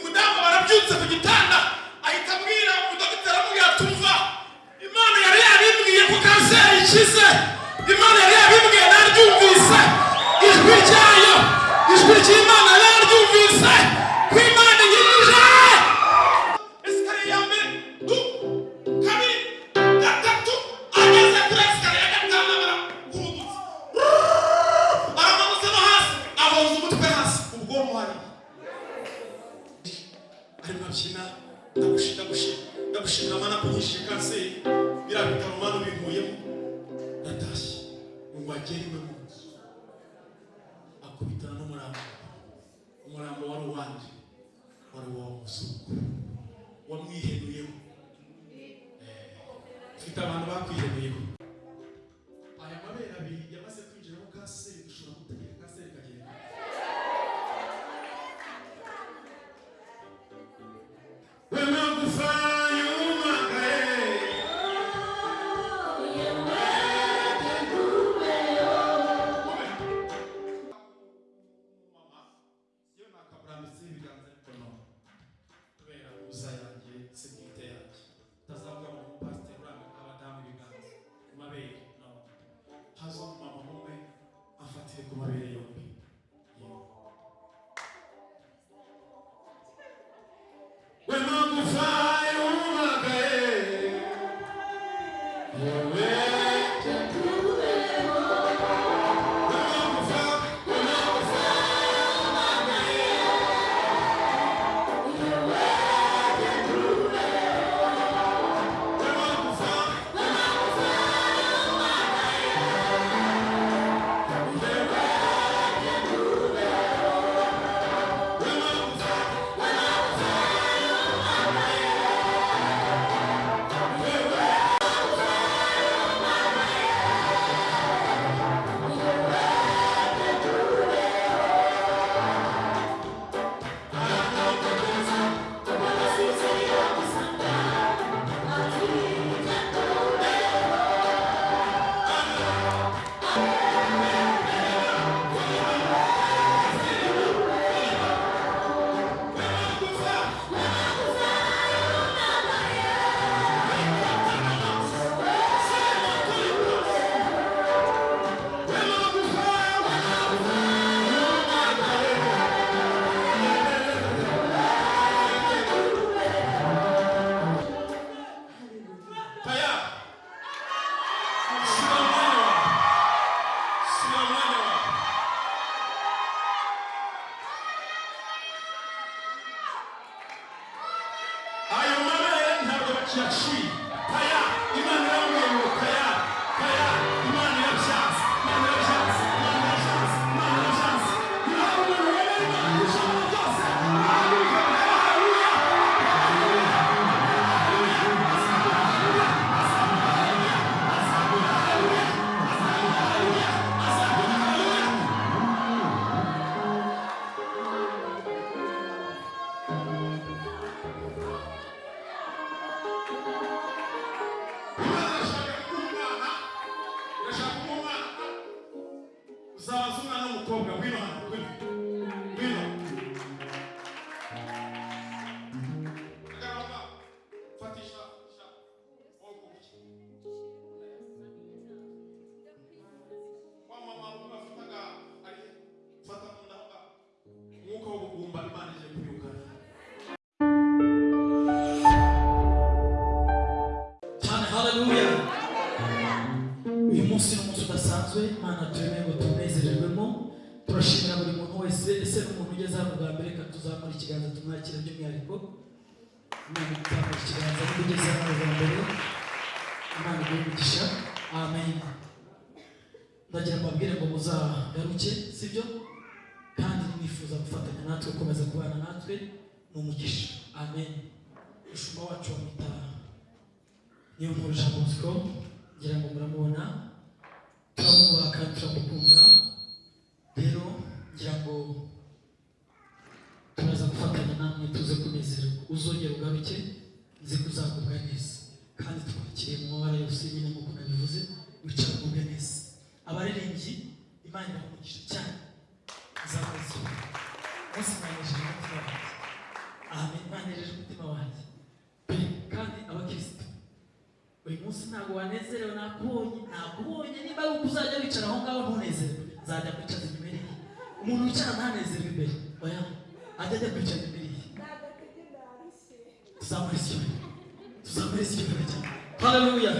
umudamu barabyutse ku gitanda ahita abwira umudogiteri amubwira tumva imana yari yabibwiye ko kanseri ikize imana yari yabibwiye naryumvise. Ijwi ryayo ijwi ry'imana naryumvise ko imana niyo murusha Bosco ngira ngo muramubona turamubaka turamukunda rero ngira ngo turaza gufatanya namwe tuze kunezerwa uzongera ugaruke nzi kuzaza nakubonye niba ari uko uzajya wicara aho ngaho ntunezerewe nzajya kwicaza inyuma ye umuntu wicara ntanezerwe imbere oya ajya ajya kwicaza imbere ye tuzamura icyubahiro tuzamura icyubahiro cyane haleluya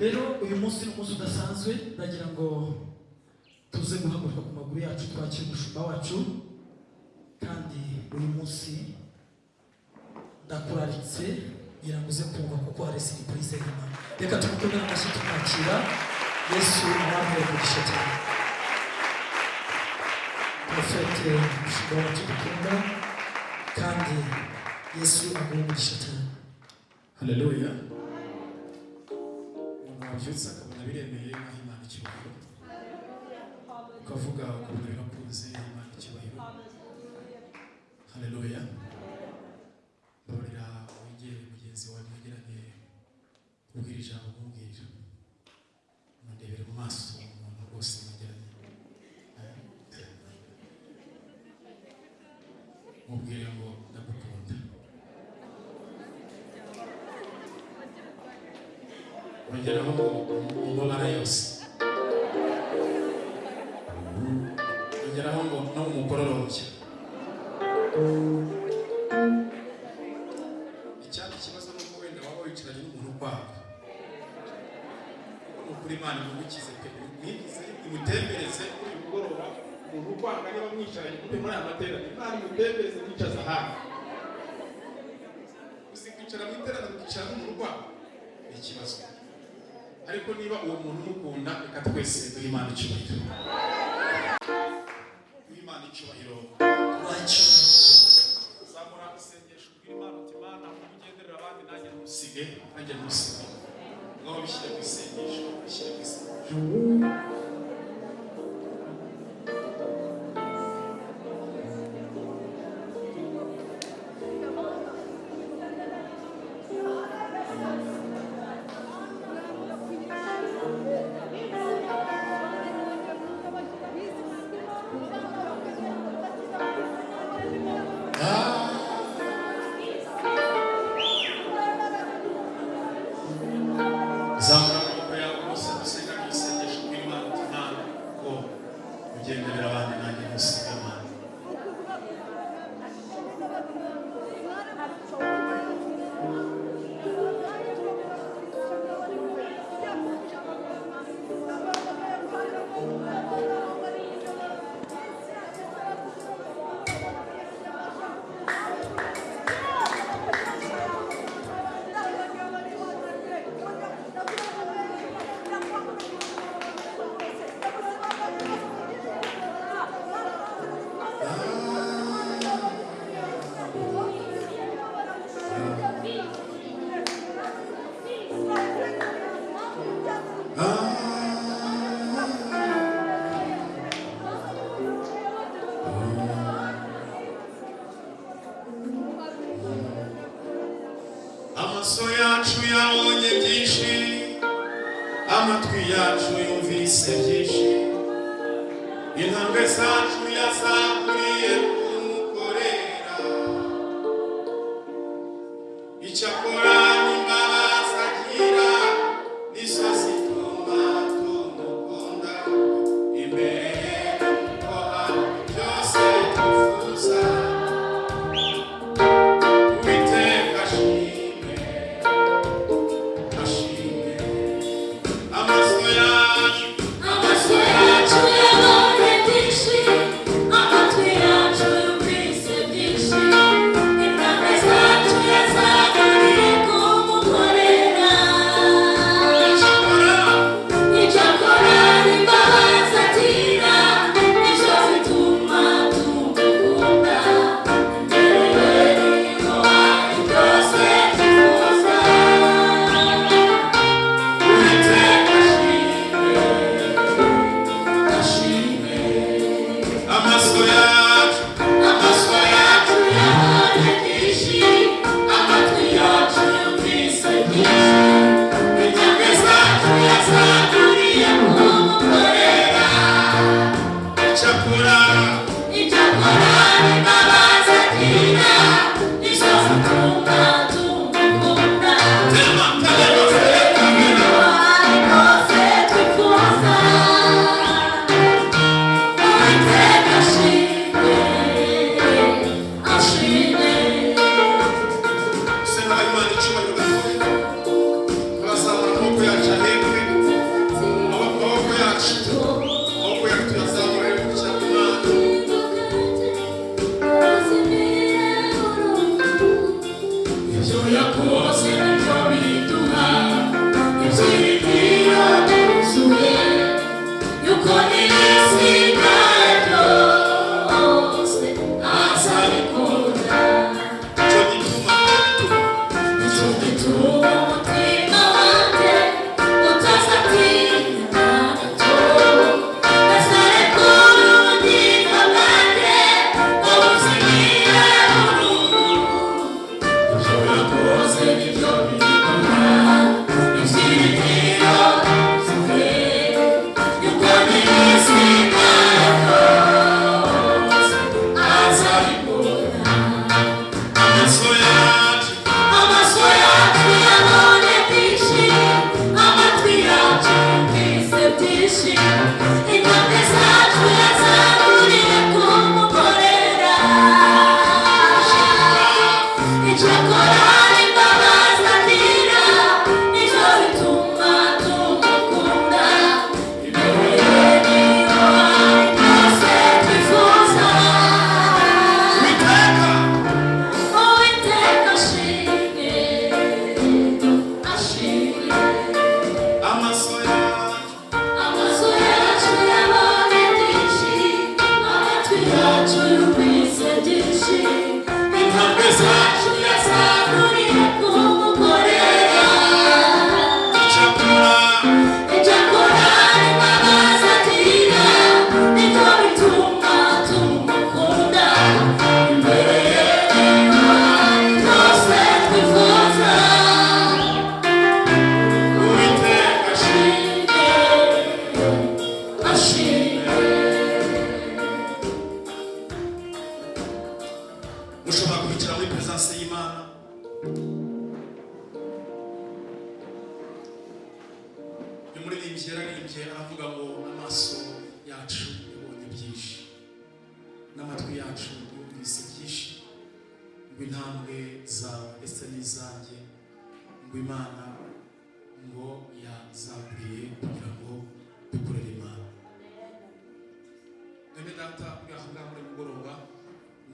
rero uyu munsi ni umunsi udasanzwe. Ndagira ngo tuze guhaguruka ku maguru yacu twakira umushumba wacu. Kandi uyu munsi ndakuraritse kugira ngo uze kumva kuko hari siripurize y'imana reka tumukomere amashyi tumwakira. Yesu abamuye umugisha cyane. Porofete umushumba wacu dukunda kandi yesu aguha umugisha cyane. Haleluya umuntu wabyutse akabona biremeye aho imana icyubahiro. Ukavuga ukuntu birakunze imana icyubahiro. Haleluya mugenzi wawe mwegeranye ubwira ijambo umubwira mundebere mu maso umuntu rwose mwegeranye mubwire ngo ndagukunda ongeraho mu mabara yose ongeraho ngo no mu mugororombya imana imugukize pe. Mwigize imutembereze uyu mugoroba umuntu ukwanga niba mwicaranye mube muri aya materaniro imana imutembereze mwicaza hafi uzi kwicara mu iteraniro ukicara ukwanga ni ikibazo. Ariko niba uwo muntu umukunda reka twese duhe imana icyubahiro. Duhe imana icyubahiro. Zamura isengesho ubwira imana uti imana ugenderera abandi nanjye ntusige nanjye ntusige ngaho bishyire ku isengesho bishyire ku isengesho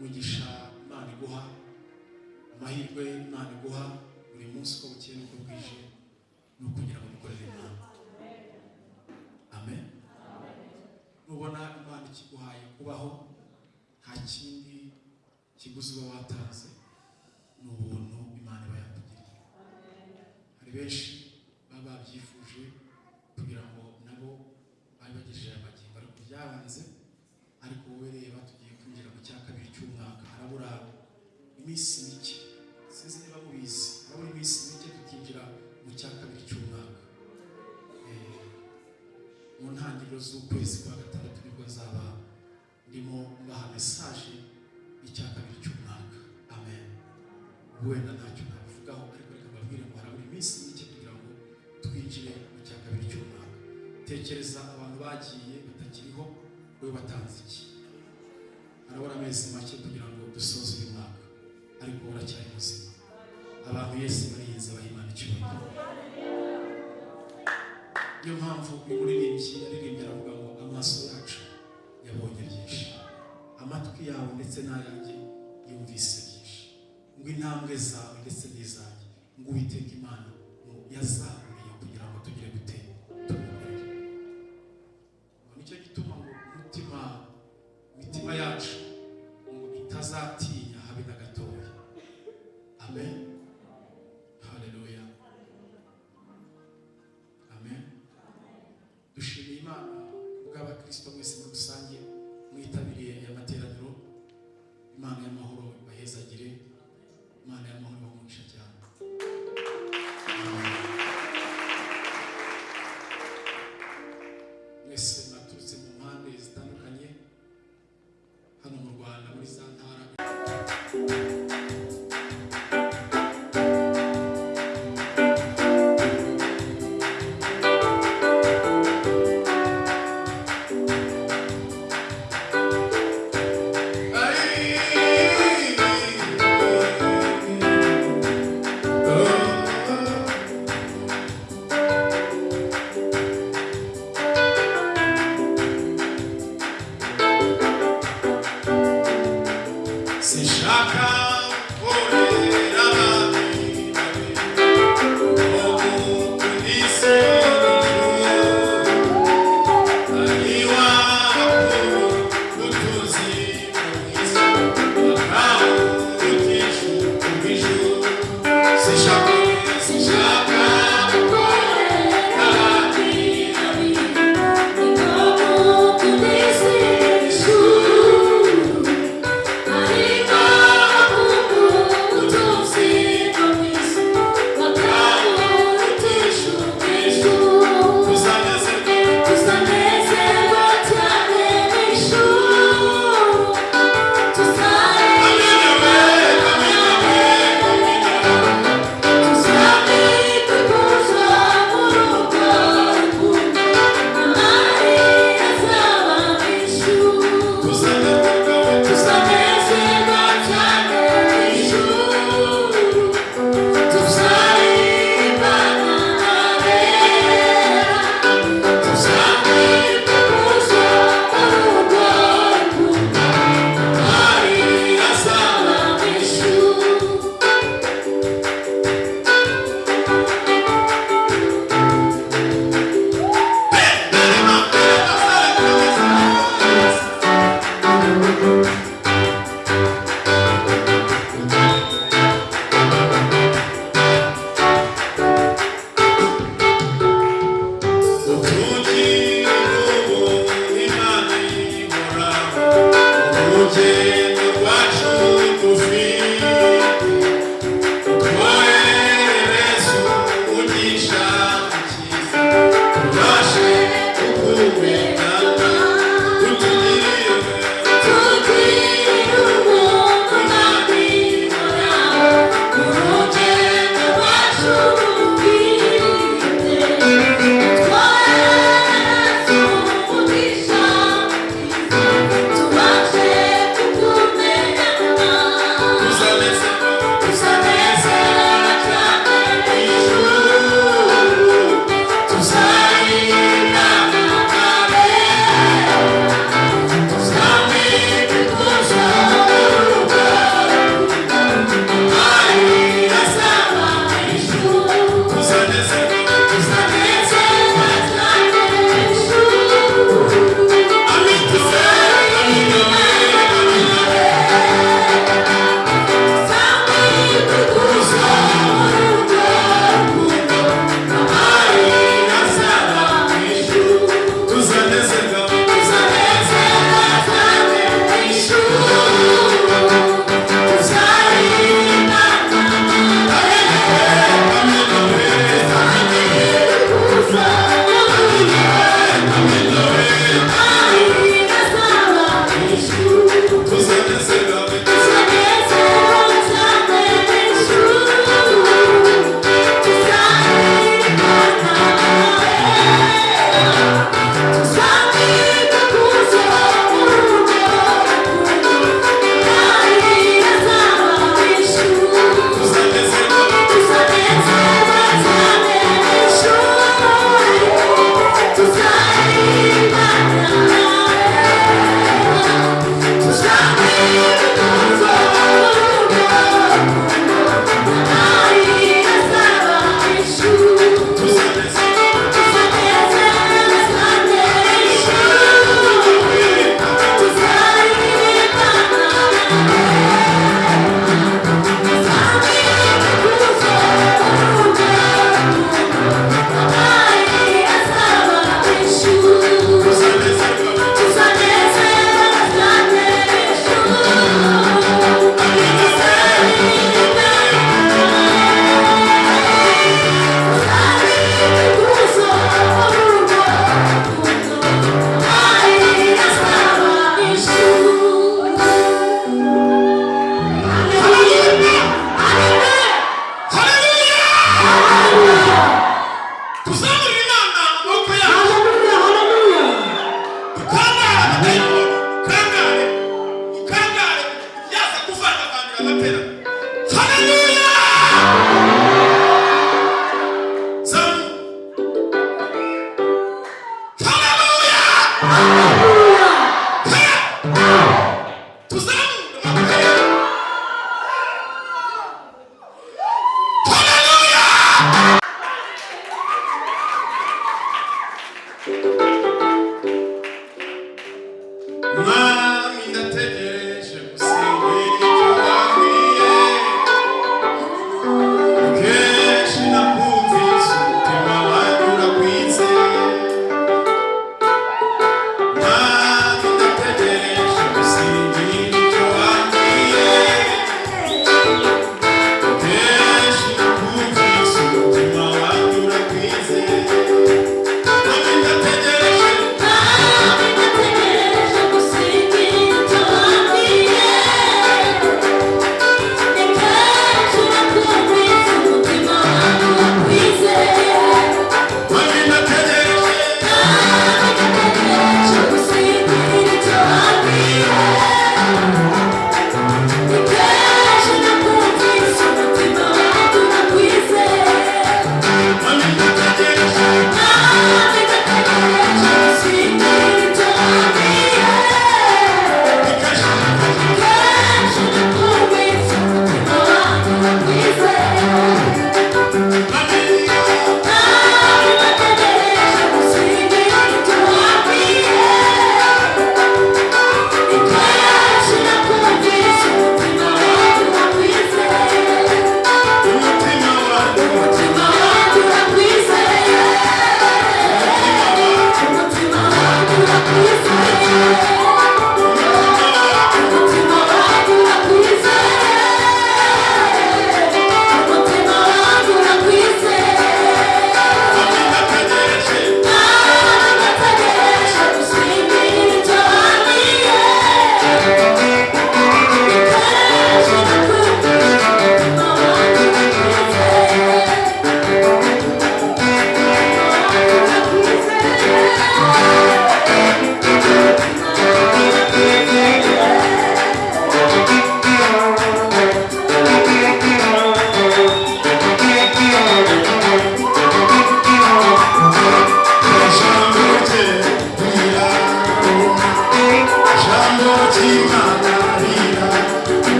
umugisha imana iguha amahirwe imana iguha buri munsi uko bukeye n'uko bwije ni ukugira ngo dukorere imana. Amen. Nubona imana ikiguhaye kubaho nta kindi kiguzi uba watanze ni ubuntu imana iba yakugiriye hari benshi baba babyifuje kugira ngo nabo babe bagejeje amagingo ariko byabanze ariko wowe reba tugiye kwinjira mu cya kabiri cy'umwaka harabura iminsi mike sinzi niba mubizi harabura iminsi mike tukinjira mu cya kabiri cy'umwaka. Eh, mu ntangiriro z'ukwezi kwa gatandatu ni bwo azaba ndimo mbaha mesaje y'icya kabiri cy'umwaka. Amen. Wenda ntacyo nabivugaho ariko reka mbabwire ngo harabura iminsi mike kugira ngo twinjire mu cya kabiri cy'umwaka. Tekereza abantu bagiye batakiriho wowe watanze iki? Harabura amezi make kugira ngo dusoze uyu mwaka. Ariko uracyari muzima. Abantu yesu barinze bahimana icyubahiro. Niyo mpamvu uyu muririmbyi yaririmbye aravuga ngo amaso yacu yabonye byinshi. Amatwi yawe ndetse n'ayanjye yumvise byinshi. Ngo intambwe zawe ndetse n'izanjye. Ngo uwiteka imana ngo yazahuriye kugira ngo tugire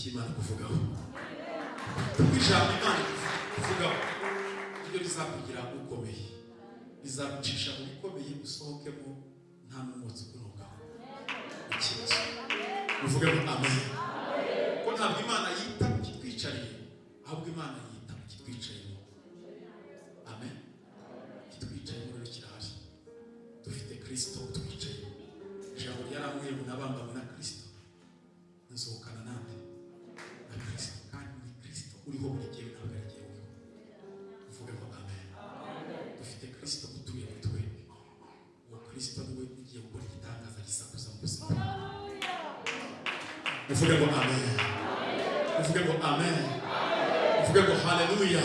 icyo imana kuvugaho kuko ijambo imana kuvugaho ryo rizakugira ukomeye rizagucisha mu bikomeye usohokemo amen. Ufunge kwa amen. Ufunge kwa haleluya.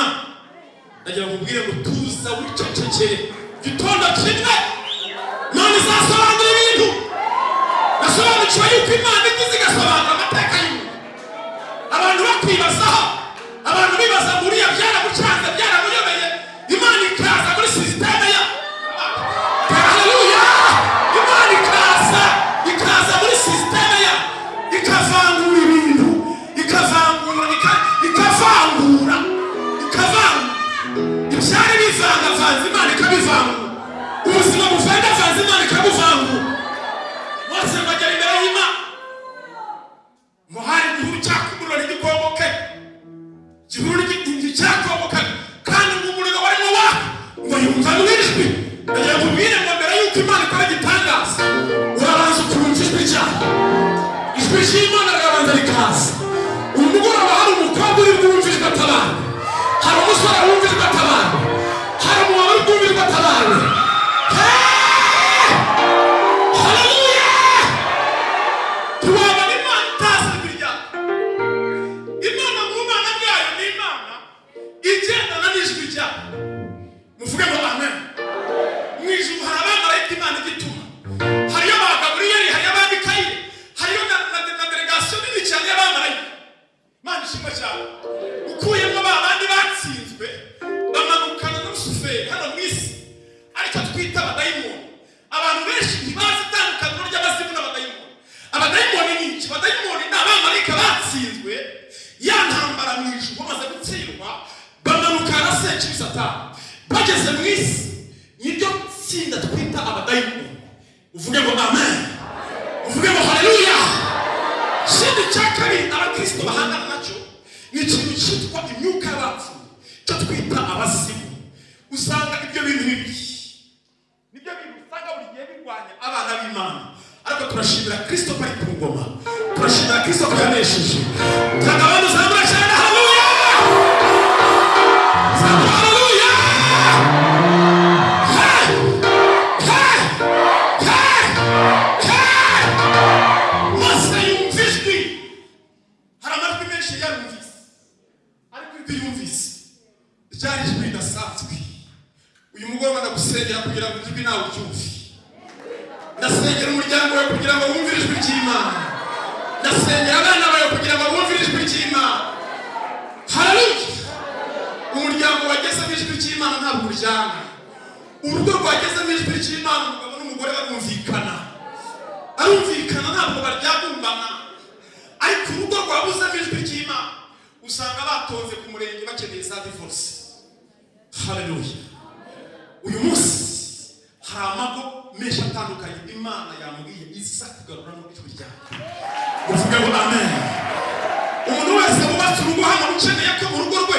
N'imana ndagira ngo ubwire ngo tuza wicecekere gitondo kimwe. None izasobanura ibintu. Nasobanukiwe yuko imana igize igasobanura amateka y'umuntu. Abantu bakwibazaho abantu bibaza ngo uriya byaramucanze byaramuyobeye imana ikaza muri sisiteme ubuzima buvangavanze imana ikabuvangura bose bagera imbere y'imana ngo hari igihuru cyakumuriro ntigikomoke igihuru nticyakomoka kandi ngo umuriro warimo waka ngo yumva n'ijwi ndagira ngo ubwire ngo mbere y'uko imana ikora igitangaza. Urabanza ukumva ijwi ryayo ijwi ry'imana rirabanza rikaza. Uyu mugoroba hari umukobwa uri bwumva ijwi atabara hari umusore wumva ijwi atabara ishimwe cyane ukuyemo ba bandi batsinzwe bamanukana n'urusuferi hano mu isi. Aricyo twita abadayimoni. Abantu benshi ntibazi itandukaniro ry'abazimu n'abadayimoni. Abadayimoni ni iki? Abadayimoni ni abamarayika batsinzwe ya ntambara mu ijuru bamaze gutsindwa bamanukana na sekibi satani. Bageze mu isi niryo tsinda twita abadayimoni. Uvuge ngo amen. Uvuge ngo haleluya. Ikindi cya kabiri abakristo bahangana na cyo ni ikintu cyitwa imyuka y'abapfuye cyo twita abazimu usanga ibyo bintu bibiri ni byo bintu usanga buri gihe birwanya abana b'imana ariko turashimira kristo ko ari ku ngoma turashimira kristo ko yanesheje tanga abantu zamura cyane ridasanzwe uyu mugoroba ndagusengera kugira ngo ijwi nawe uryumve ndasengera umuryango wawe kugira ngo wumvire ijwi ry'imana. Ndasengera abana bawe kugira ngo bumvire ijwi ry'imana. Haleluya umuryango wagezemo ijwi ry'imana ntabwo uryana urugo rwagezemo ijwi ry'imana umugabo n'umugore barumvikana. Arumvikana ntabwo baryagumbana ariko urugo rwabuzemo ijwi ry'imana. Usanga batonze ku murenge bakeneye za divorce. Haleluya uyu munsi hari amago menshi atandukanye imana yambwiye iza kugaruramo ijwi ryawe uvuge ngo amen. Umuntu wese wubatse urugo hano ukeneye ko mu rugo rwe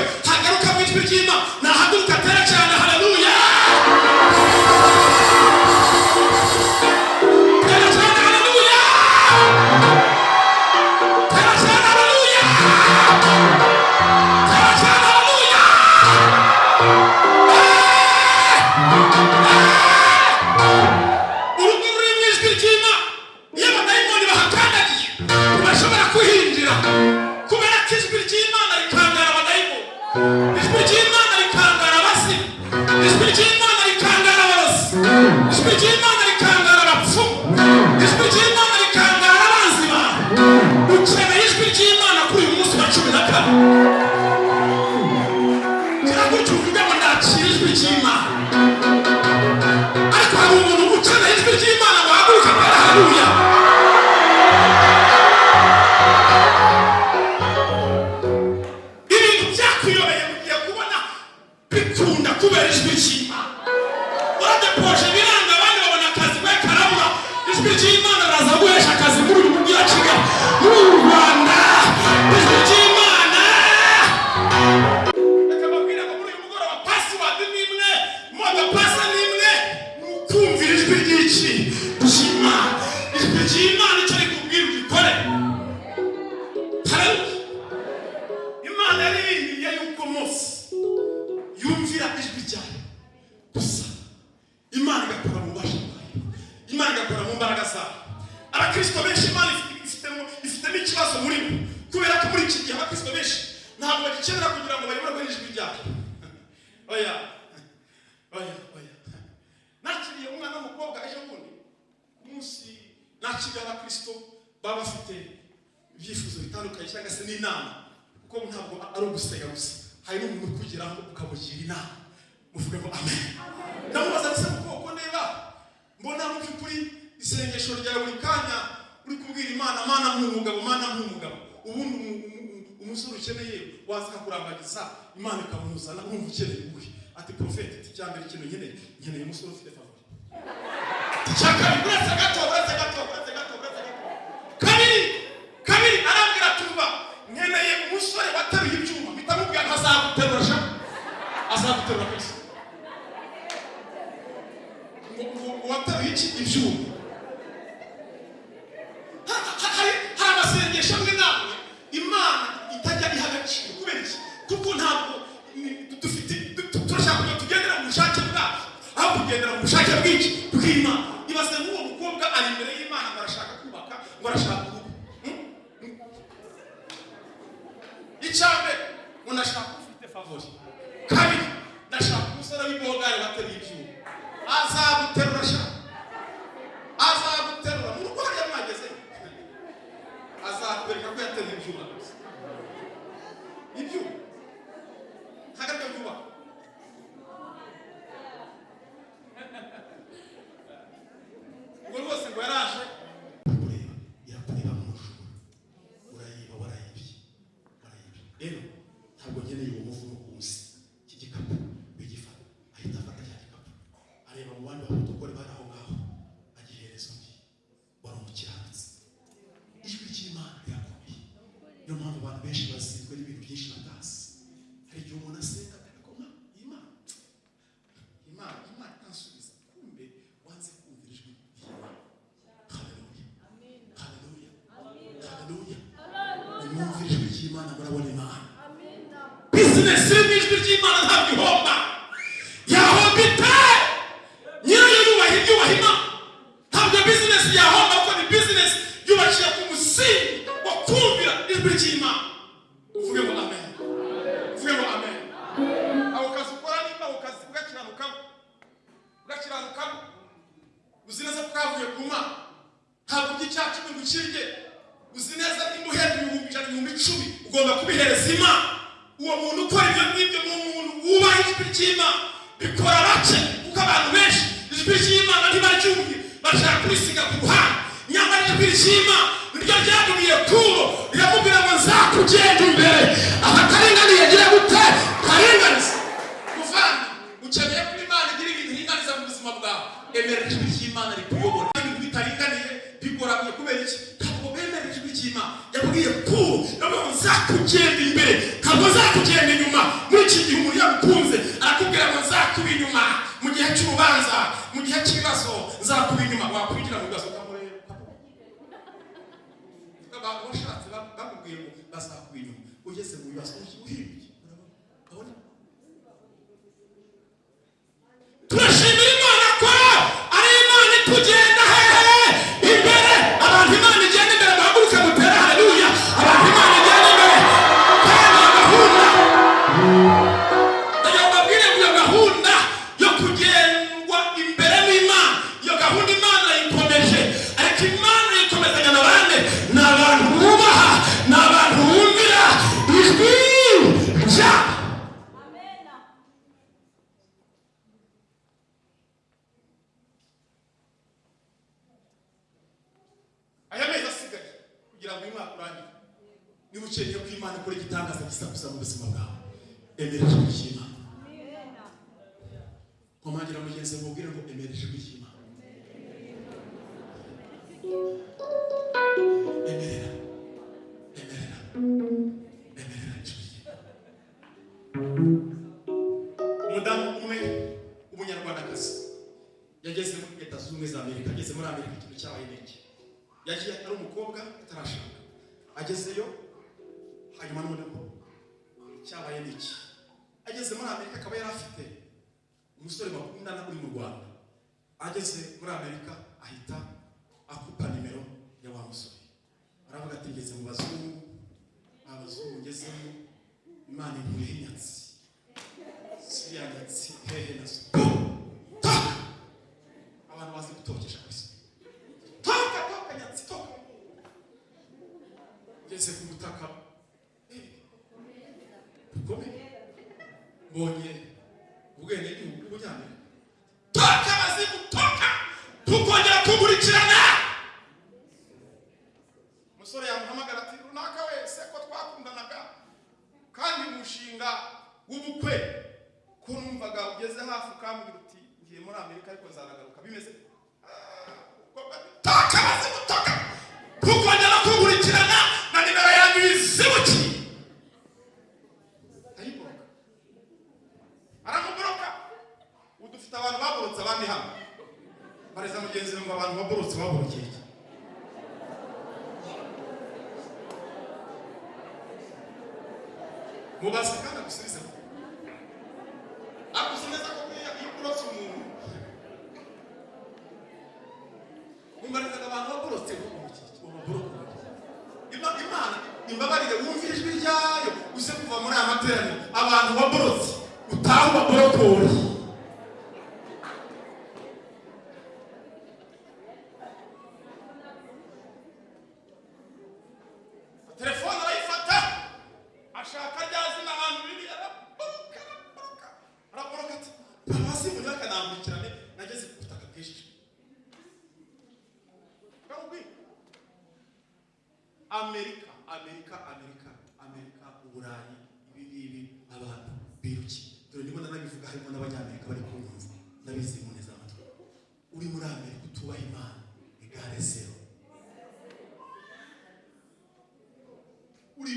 bizinesi iri mu cyabaye n'iki? Ageze muri amerika akaba yari afite umusore bakundana uri mu rwanda. Ageze muri amerika ahita akupa nimero ya wa musore. Aravuga ati ngeze mu bazungu abazungu ngezemo imana inkure nyatsi siriya nyatsi hehe na siporo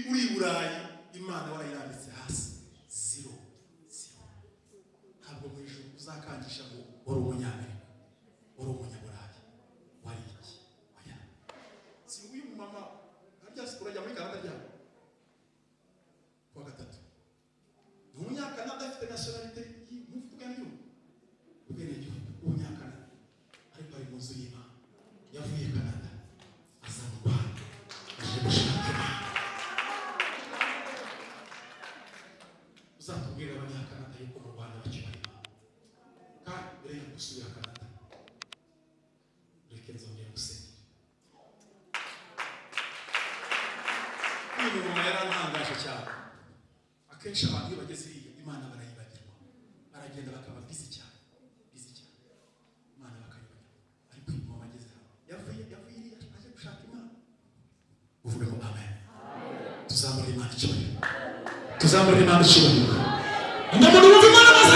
Tipo uriburai gusubira akata reka nzongera gusenga uyu muntu yarantangaje cyane akenshi abantu iyo bageze iyi imana barayibagirwa baragenda bakaba bizi cyane bizi cyane imana bakayibagirwa ariko uyu muntu ageze hano yavuye yavuye aje gushaka imana uvuge ngo amen tuzamure imana icyubahiro tuzamure imana icyubahiro umuntu wumva imana amaze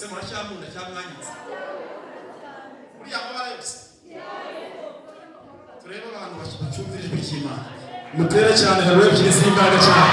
se muracyankunda cyamwanyitse buriya mabara yose turebe abantu bacyumvira ijwi ry'imana mutere cyane hari ebyiri z'imbaraga cyane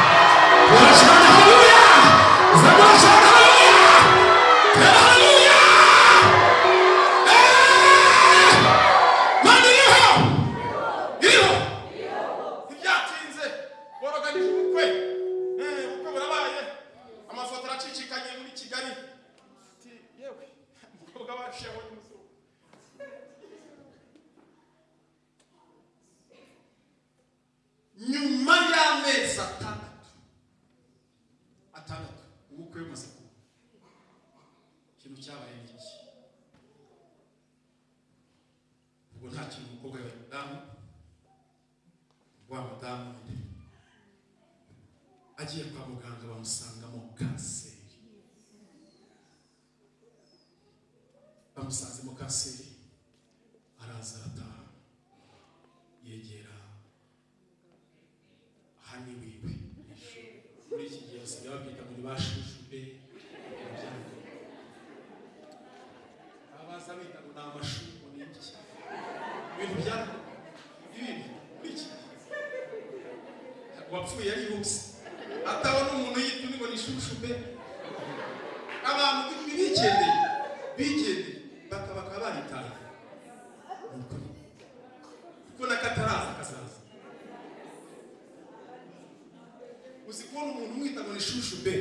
uzi kubona umuntu umwita ngo ni shushu be.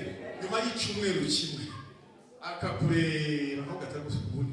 Nyuma y'icyumweru kimwe. Akakureba ntugataguse ubundi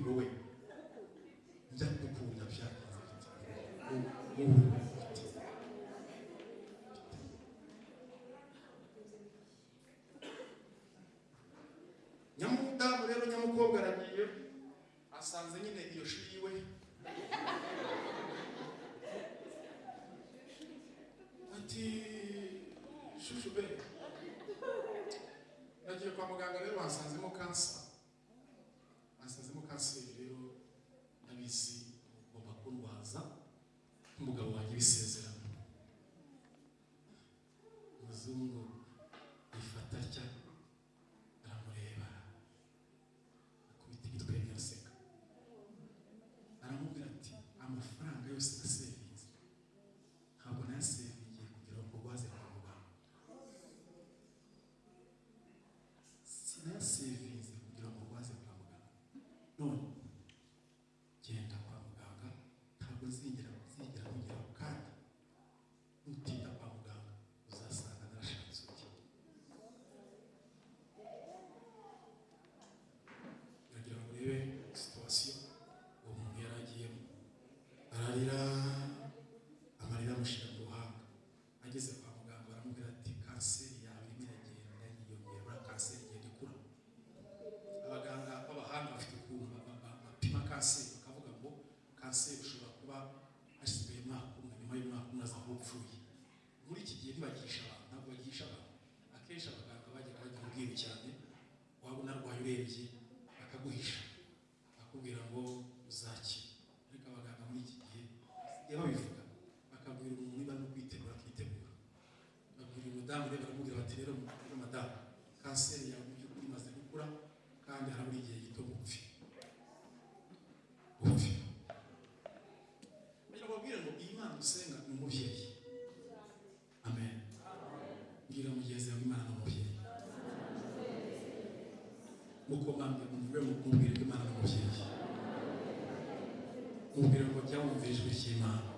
rero mukuru madamu kanseri yawe mu by'ukuri imaze gukura kandi harabura igihe gito gupfi gupfi kugira ngo babwire ngo iyi Imana usenga ni umubyeyi. Amen. Mbwira mugenzi wawe Imana ni umubyeyi. Mukomanga muvuge mubwire ko Imana ni umubyeyi. Mubwire ngo jya wumva ijwi ry'Imana.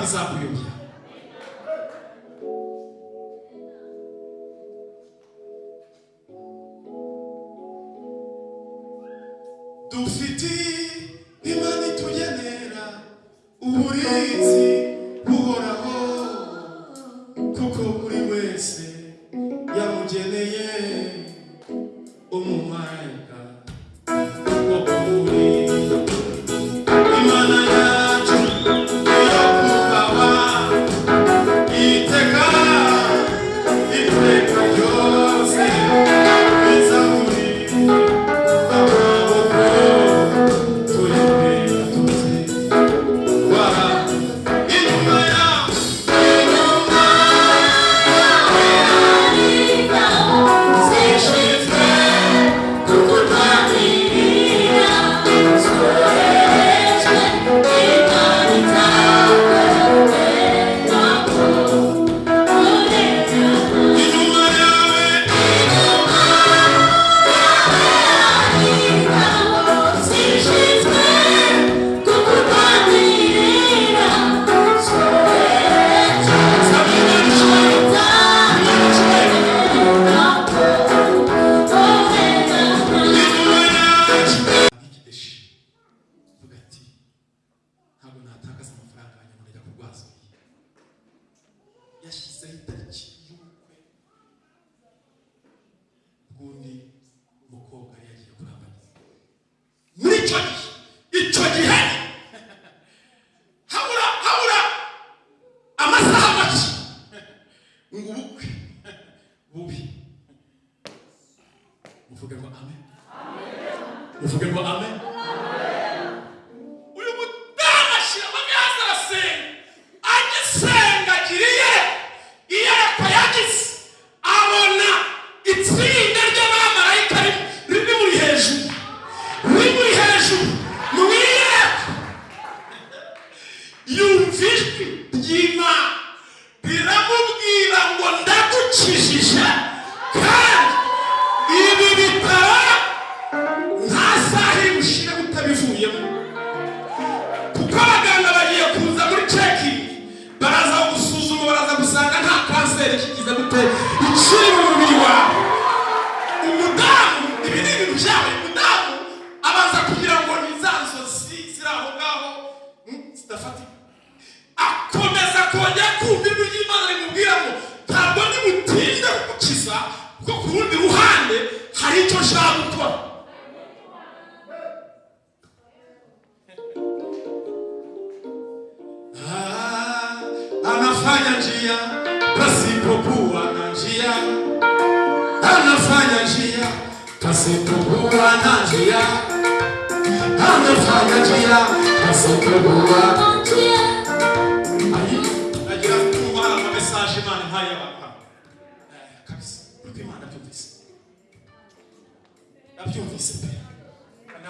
Nikuyobora ntabwo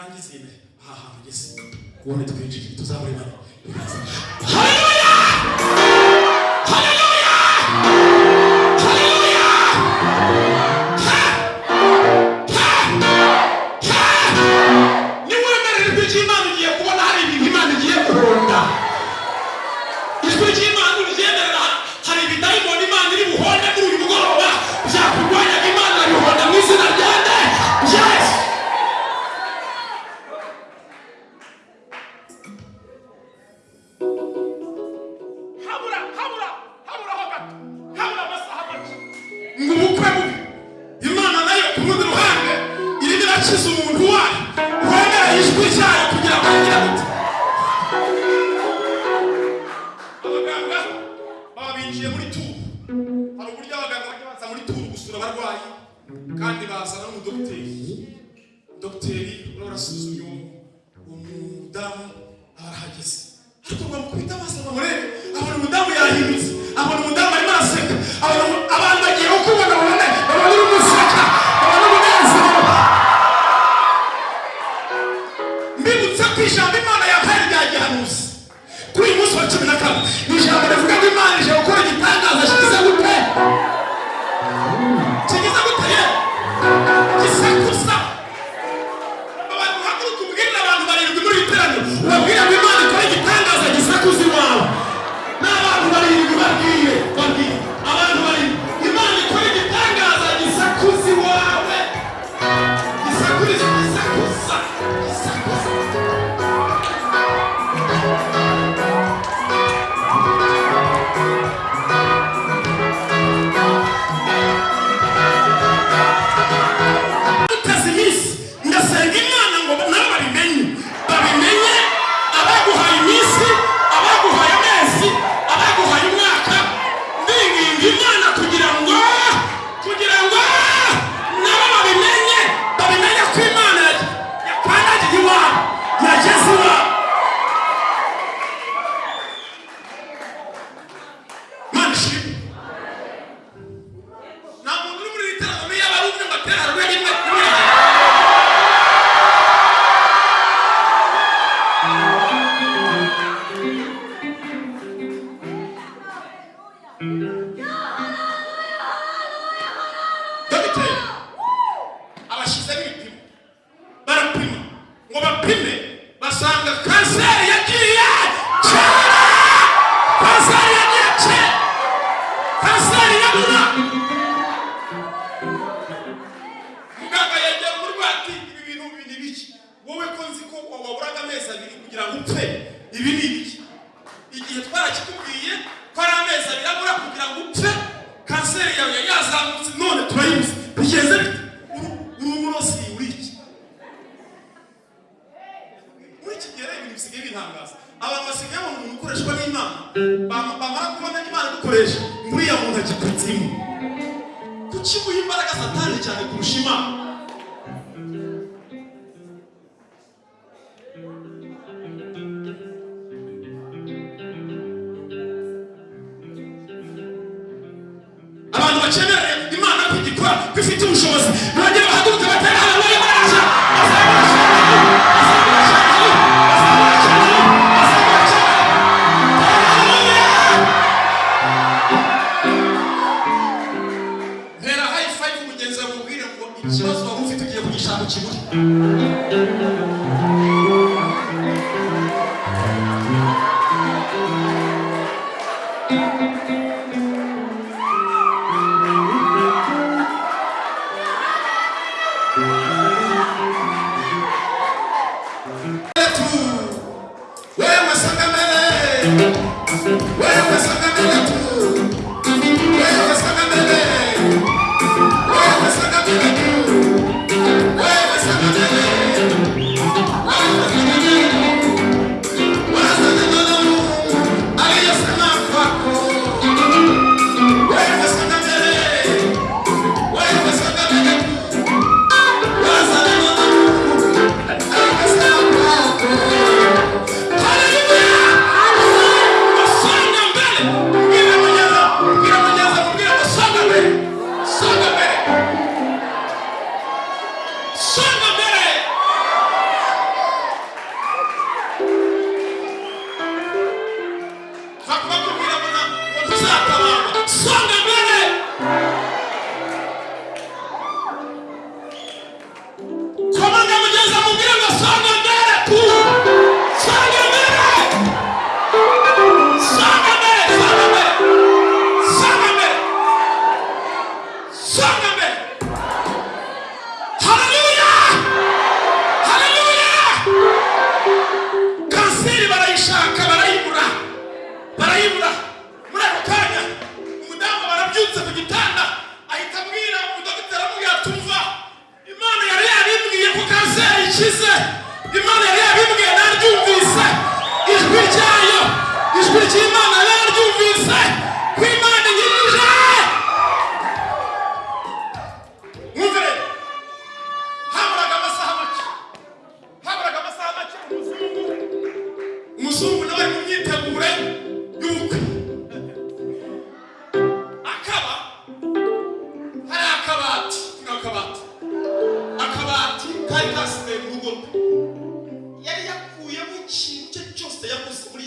nangize ibe aha hantu ugeze ubone twinjire tuzabura imana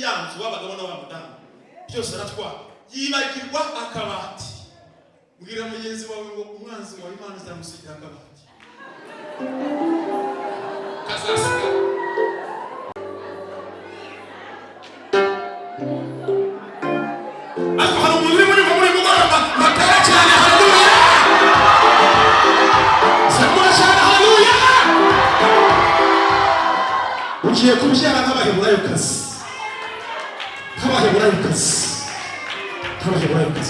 ya nzu w'abagabo n'abamudamu byose aratwara yibagirwa akabati mbwira mugenzi wawe ngo umwanzi wawe imana izamusigira akabati kazasigara ugiye kubyara nk'abaheburayokazi ライカス彼女ライカ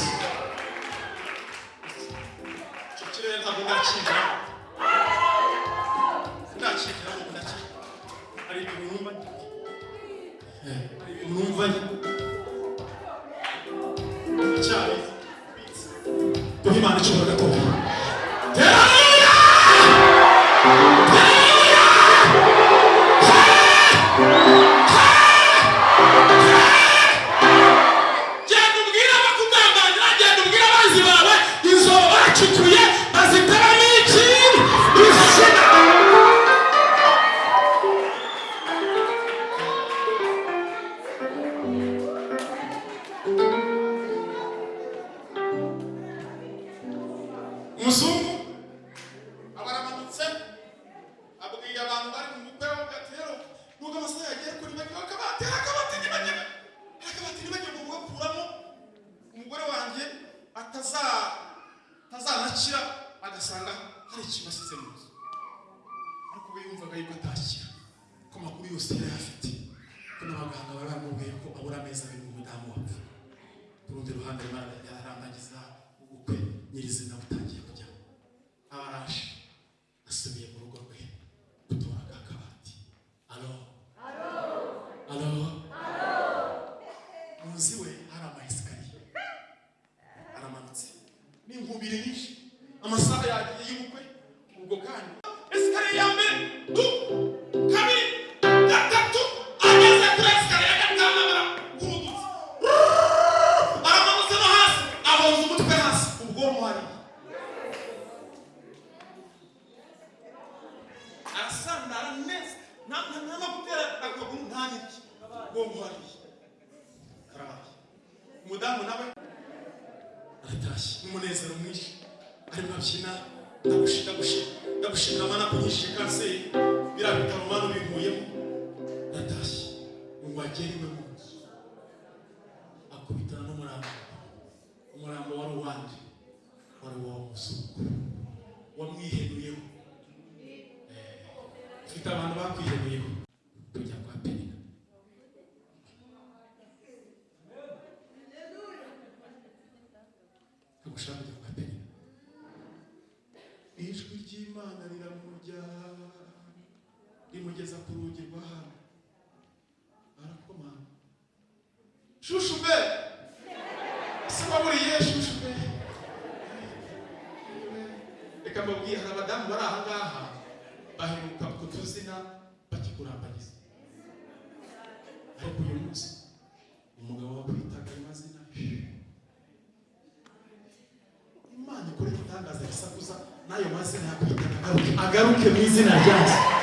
shushu be se waburiye shushu be reka mbabwiye hari abadamu bari aha ngaha baheruka kutuzina bakikurambagiza ariko uyu munsi umugabo wakwitaga amazina. Imana ikora igitangaza gisakuza n'ayo mazina yakwitaga. Agaruke mu izina ryazo.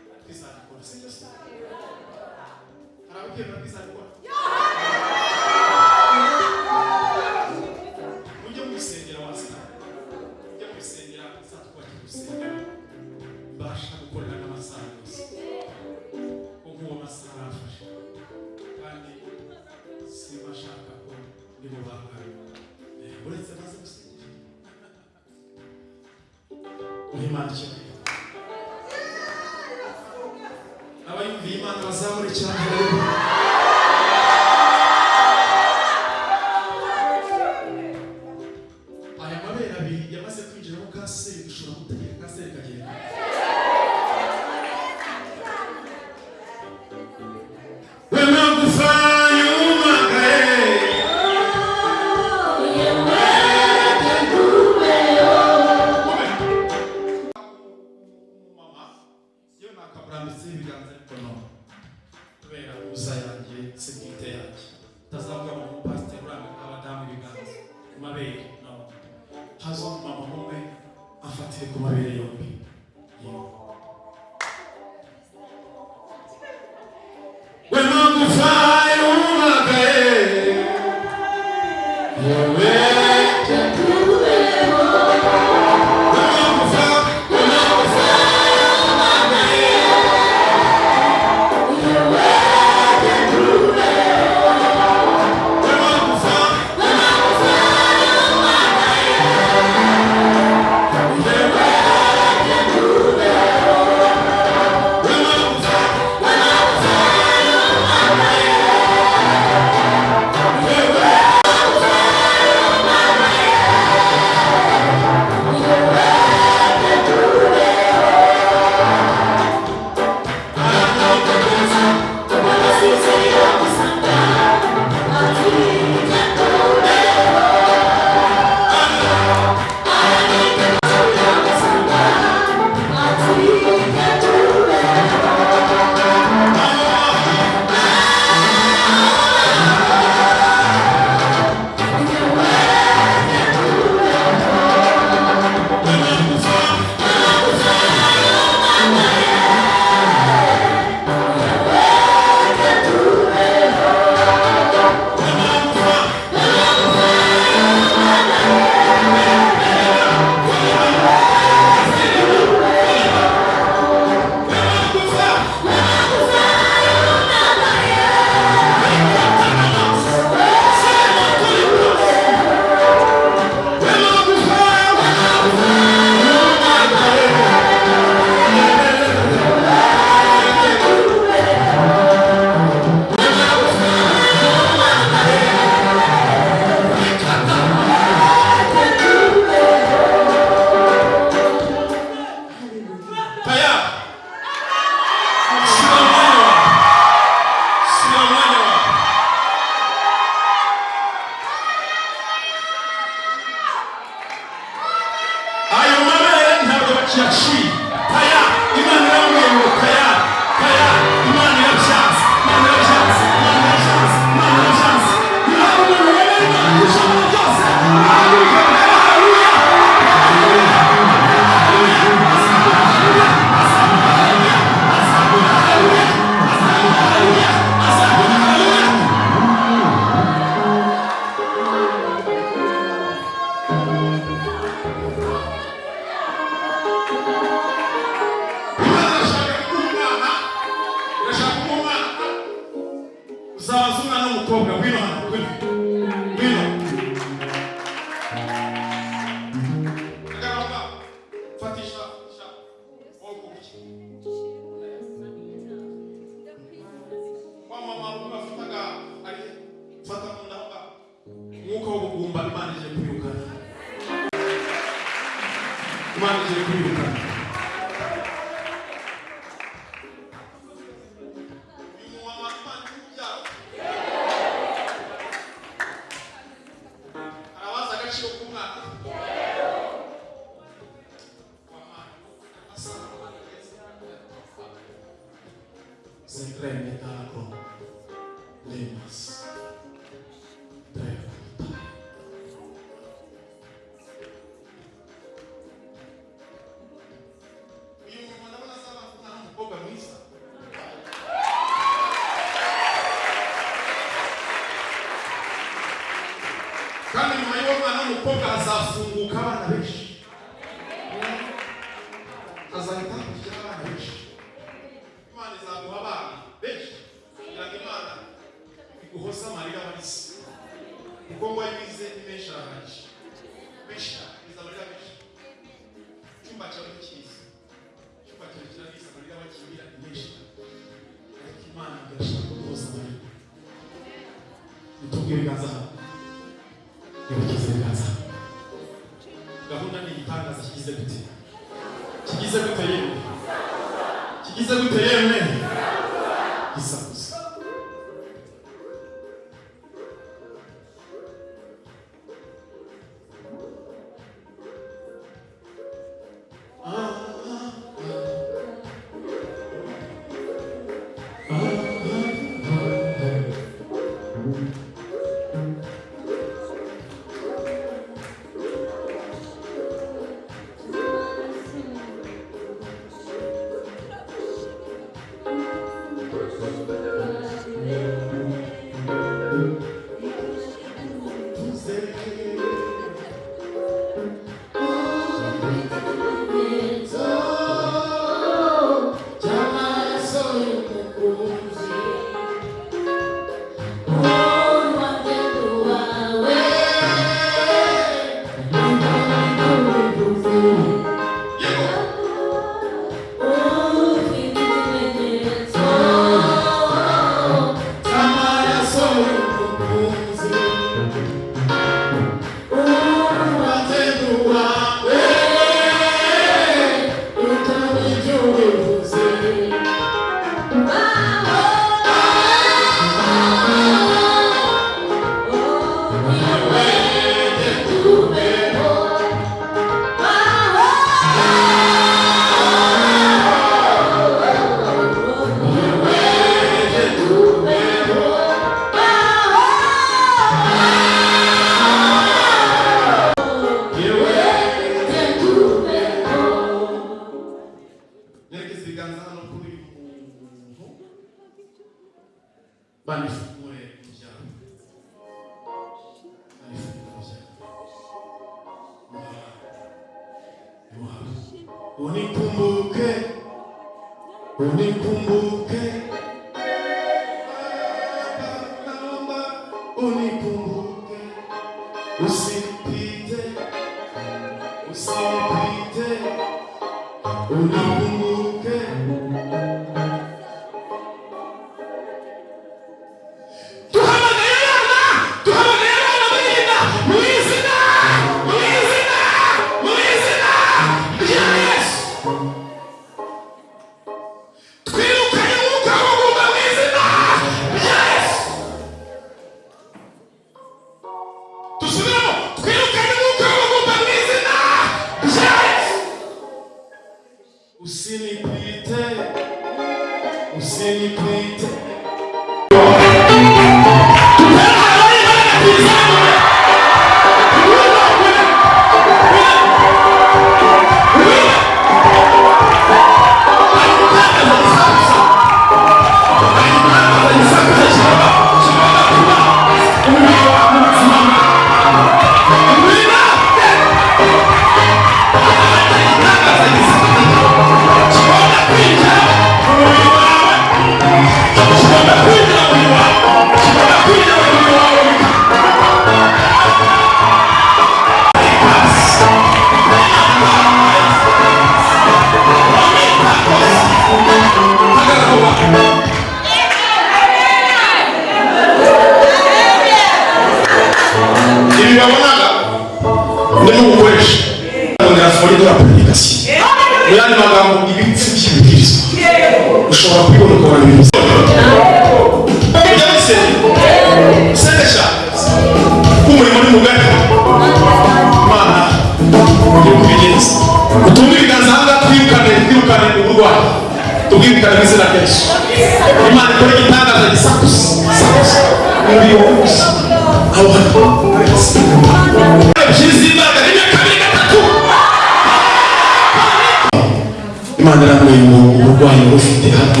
Imana irambuye umuntu uburwayi wari ufite hano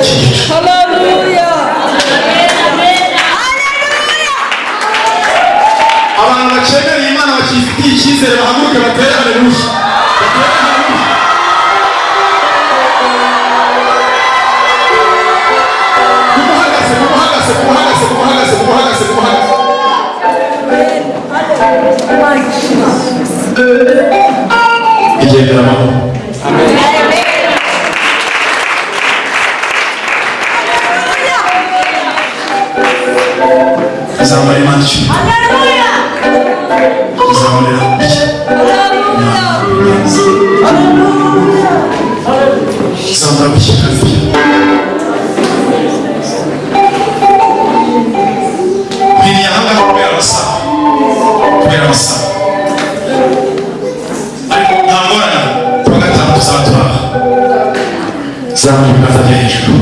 iki gice abantu bakemereye imana bakifitiye icyizere bahaguruke zamura ibiganza byo hejuru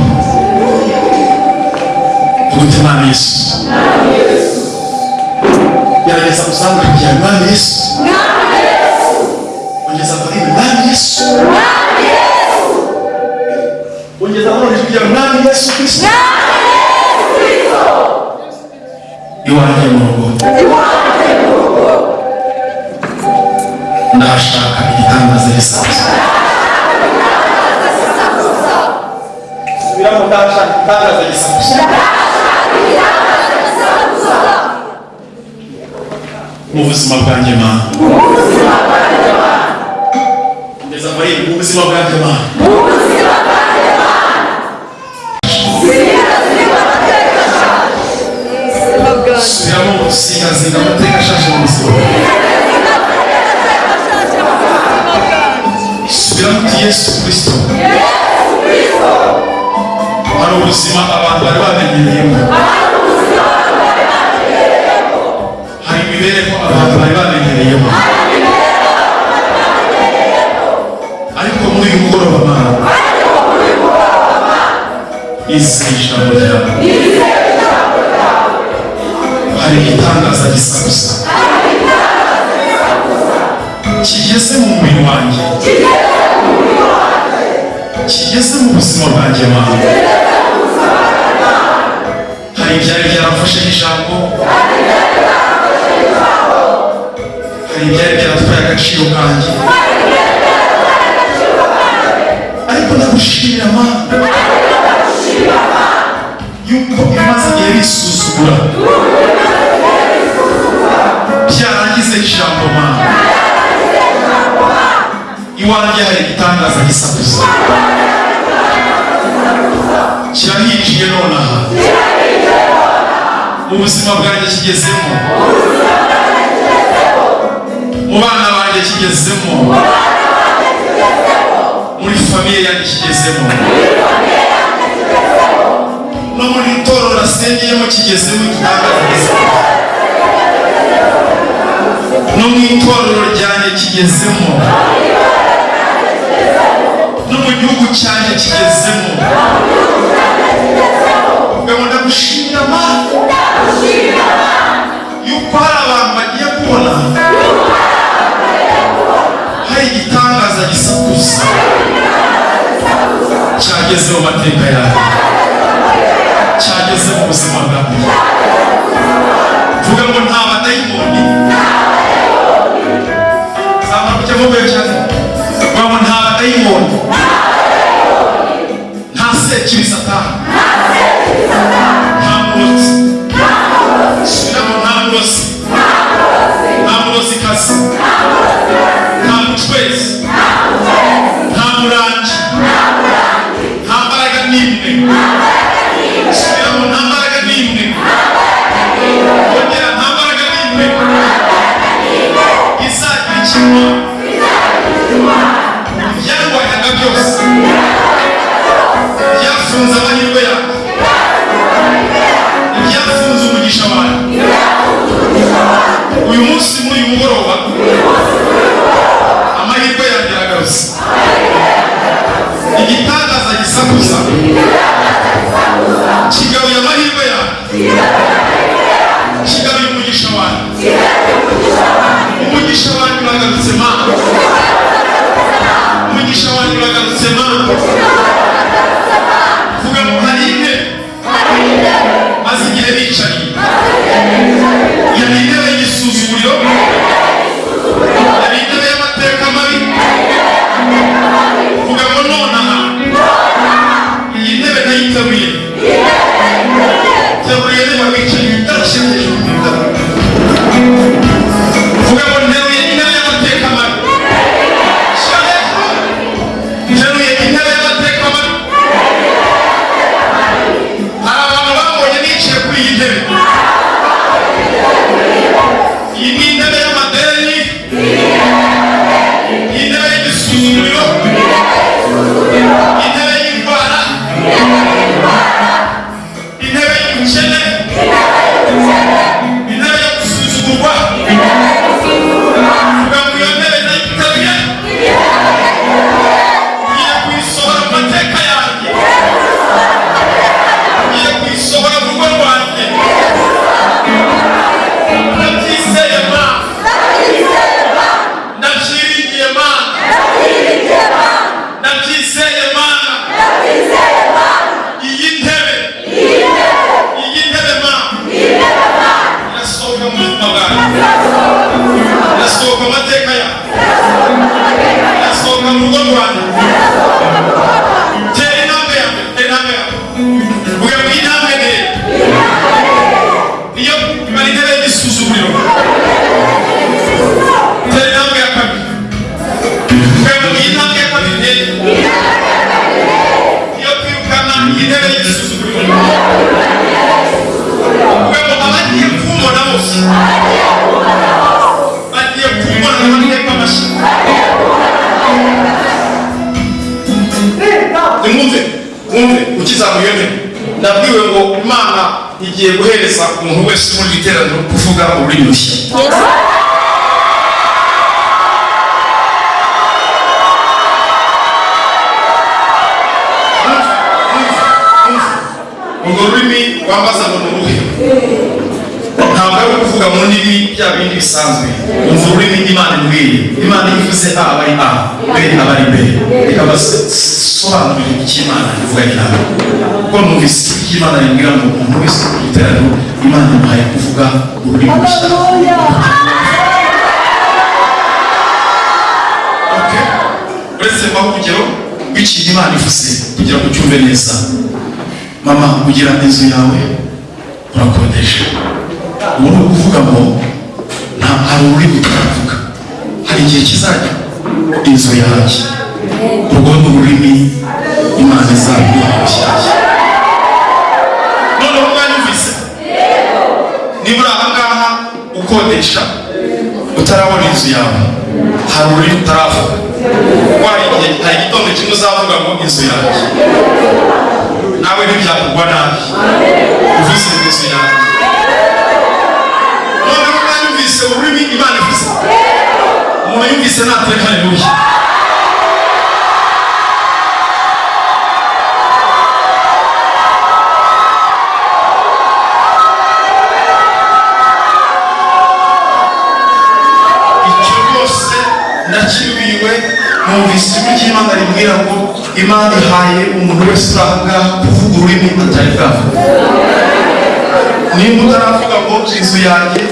vuga imana yesu gerageza kuzamura kugira ngo mwami yesu ongeza kuririmba mwami yesu. Ongeza kurora kugira ngo mwami yesu kristo. Iwanjye mu rugo ndashaka igitangaza gisaza subiramo ndashaka igitangaza gisaza mu buzima bwanjye mana ngeza muri mu buzima bwanjye mana subiramo singazinga amateka ashaje mu buzima subiramo uti yesu kristo hari ubuzima abantu bari bamenyereyemo hari imibereho abantu bari bamenyereyemo ariko muri uyu mugoroba mana izeye ijambo ryawe hari igitangaza gisa gusa kigeze mu mubiri wanjye kigeze mu buzima bwanjye mana hari ibyari byarafashe ijambo hari ibyari byaratwaye agaciro kanjye? Ariko ndagushimira mana yuko bimaze igihe bisuzugura byarangize ijambo mana iwanjye hari igitangaza gisakuza kirahinjiye nonaha mu buzima bwanjye kigezemo mu bana banjye kigezemo muri famiye yanjye kigezemo no muri toro nasengeyemo kigezemo igitangaza no mu itorero ryanjye kigezemo no mu gihugu cyanjye kigezemo ubwo ndagushimira mana yuko hari abantu bagiye kubona hari igitangaza gisakuza cyageze mu mateka yawe cyageze mu buzima bwawe tuvuge ngo nta badayimoni nta badayimoni nta cyane nta sekibi satani nta murozi b reka basobanurire icyo imana ivuga cyane kuko numvise icyo imana rimbwira ngo umuntu wese ku giteraniro imana imuhaye kuvuga ururimi rushya uretse mbaho urugero rw'ikintu imana ivuze kugira ngo ucyumve neza mama ugira inzu yawe urakodesha ubu ni ukuvuga ngo nta hari ururimi turavuga hari igihe kizajya inzu yanjye urwo ni ururimi imana izaguha rushyashya noneho mwanyumvise niba uri aha ngaha ukodesha utarabona inzu yawe. Hari ururimi utaravuga. Hari igihe hari igitondo kimwe uzavuga ngo inzu yanjye nawe ntibyakugwa nabi. Uvuze inzu yanjye noneho mwanyumvise ururimi imana ivuze umuntu yumvise natere haleluya imana ihaye umuntu wese uri aha ngaha kuvuga ururimi atari bwavuga nimba utaravuga ngo inzu yanjye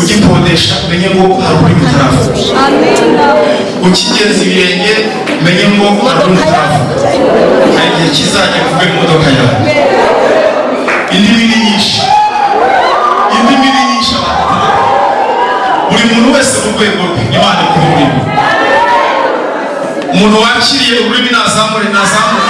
ugikodesha umenye ngo hari ururimi utaravuga ukigenza ibirenge umenye ngo hari ururimi utaravuga hari igihe kizajya kuvuga imodoka yawe. Indimi ni nyinshi. Indimi ni nyinshi buri muntu wese mu rwego rwe imana umuntu wakiriye ururimi nazamure nazamure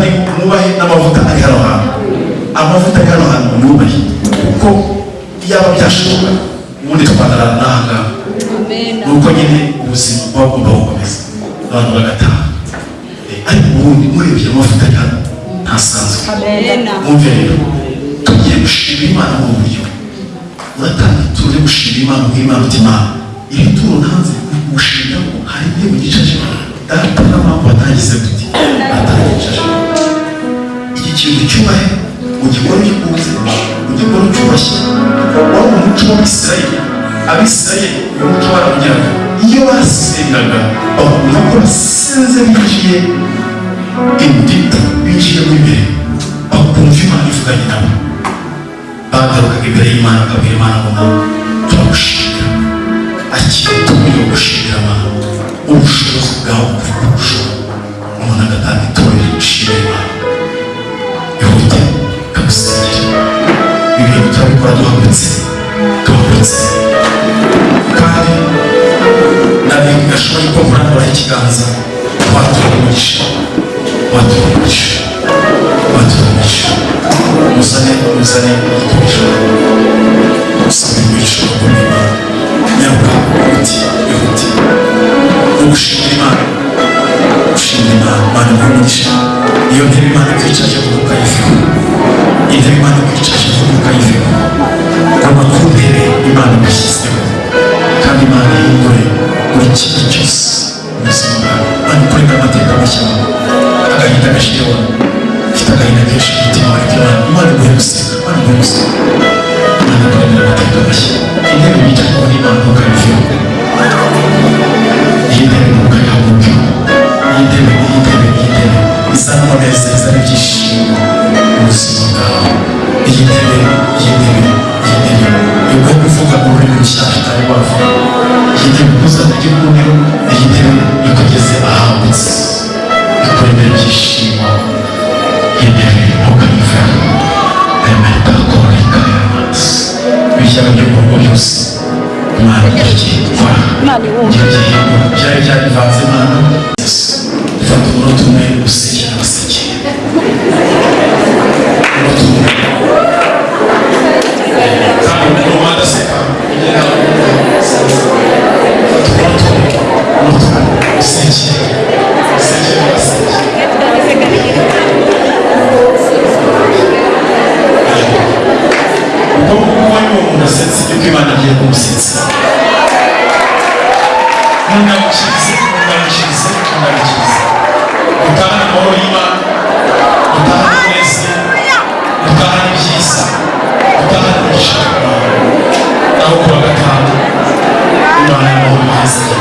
ni mwubahe n'amavuta ari hano hantu amavuta ari hano hantu mwubahe kuko yaba byashoboka ubundi twagarara n'aha ngaha nuko nyine ubuzima buba bugomba gukomeza abantu bagataha ariko ubundi murebye amavuta ari hano ntasanzwe mwumve rero tugiye gushima imana mu buryo uratanga tuje gushima imana nk'imana uti imana iri turo ntanze gushimira ko hari ibyo mu gicaje data na mama batagize gute ikintu cyubahiro ugikora ugikunze ugikora ucyubashye wari umuco w'abisirayeli abisirayeli uyu muco baramugira ngo iyo basengaga bakunda ko basenze binjiye indipo binjiyemo imbere bakumva imana ivuganye nabo bagarukaga imbere y'imana akabwira imana ngo turagushimira akitumye gushimira amahanga ubushobozi bwawe kuvuga ubushobora umuntu agatanga itorero rishimira imana увидел, как сидит. И видел твою подобность, добрость. Кали, навек шой кобран вайтиганза. Ватурмыч, ватурмыч, ватурмыч. Музане, музане, ватурмыч. Сыпымыч, ватурмыч. Нямка, уйти, уйти. Уши, лиман. Уши, лиман, ман, вумыч. Уши, лиман. Ihute ikamusengera ibintu turabikora duhagurutse duhagurutse kandi nari gashoboye ko murambura ikiganza watura umugisha watura umugisha watura umugisha muzane muzane igikoresho musabe umugisha ukomeye nyaruka ihute ihute no gushimira imana gushimira imana imana iguha umugisha iyo ntebe imana ikwicaje kuko ukayiveho intebe imana ikwicaje kuko ukayiveho goma ku ntebe imana igushyizeho kandi imana ihindure buri kintu cyose mu buzima bwawe imana ikoreka amateka mashya agahinda gashireho ufite agahinda kenshi mu mutima wawe imana imana iguhe guseka imana iguhe guseka imana ikorera amateka mashya intebe wicayeho n'imana ntukayiveho iyi izana ibyishimo mu buzima bwawe iyi ntebe iyi ntebe iyi ntebe iguhe kuvuga mu rurimi rushyashya utari wavuga iyi ntebe ntuzajye kubonera iyi ntebe ikugeze ahagutse ikuremera ibyishimo iyi ntebe ntukayiveho emera itakoreka y'amazi ibyaha rugo byose imana iragiye gukora icyo gihembo byari byarivanze imana fata umunota umwe abasekeye umunota umwe kandi umuntu adaseka ugera fata umunota umwe umunota utahane umugisha